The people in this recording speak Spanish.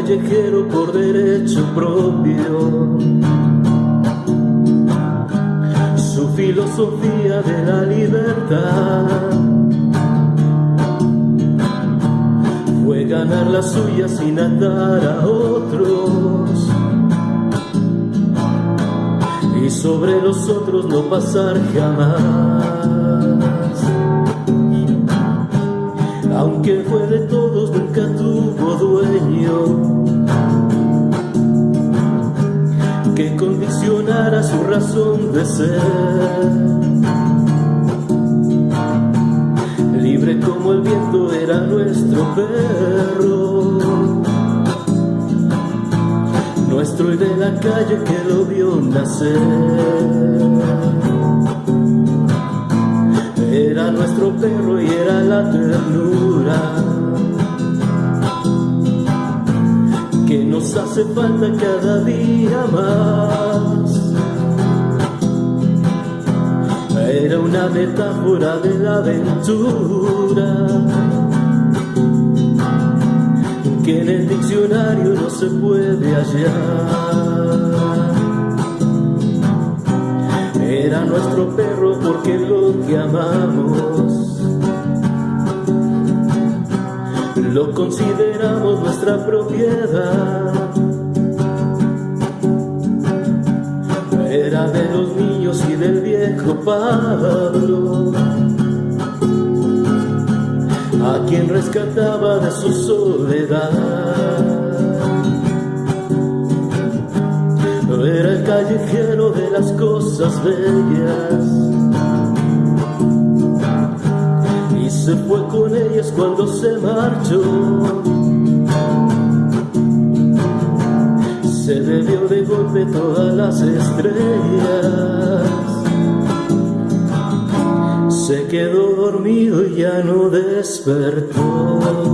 callejero por derecho propio. Su filosofía de la libertad fue ganar la suya sin andar a otros y sobre los otros no pasar jamás. aunque fue de tuvo que condicionara su razón de ser. Libre como el viento era nuestro perro, nuestro y de la calle que lo vio nacer. Era nuestro perro y era la ternura nos hace falta cada día más. Era una metáfora de la aventura que en el diccionario no se puede hallar. Era nuestro perro porque lo que amamos lo consideramos nuestra propiedad. Era de los niños y del viejo Pablo, a quien rescataba de su soledad. era el callejero de las cosas bellas. Se fue con ellas cuando se marchó. Se bebió de golpe todas las estrellas. Se quedó dormido y ya no despertó.